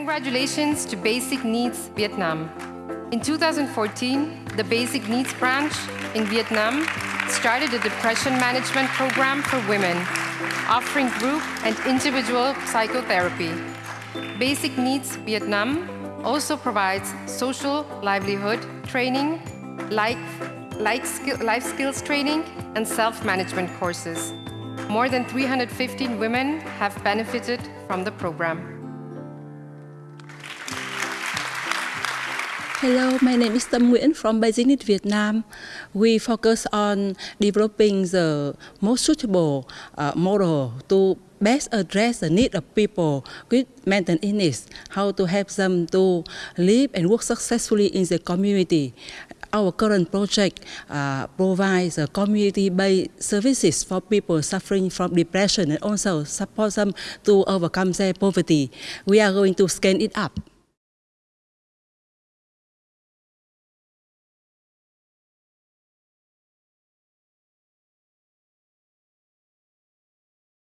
Congratulations to Basic Needs Vietnam. In 2014, the Basic Needs branch in Vietnam started a depression management program for women, offering group and individual psychotherapy. Basic Needs Vietnam also provides social livelihood training, life, life, skill, life skills training, and self-management courses. More than 315 women have benefited from the program. Hello, my name is Tâm Nguyễn from Basic Vietnam. We focus on developing the most suitable uh, model to best address the need of people with mental illness, how to help them to live and work successfully in the community. Our current project uh, provides community-based services for people suffering from depression and also support them to overcome their poverty. We are going to scale it up.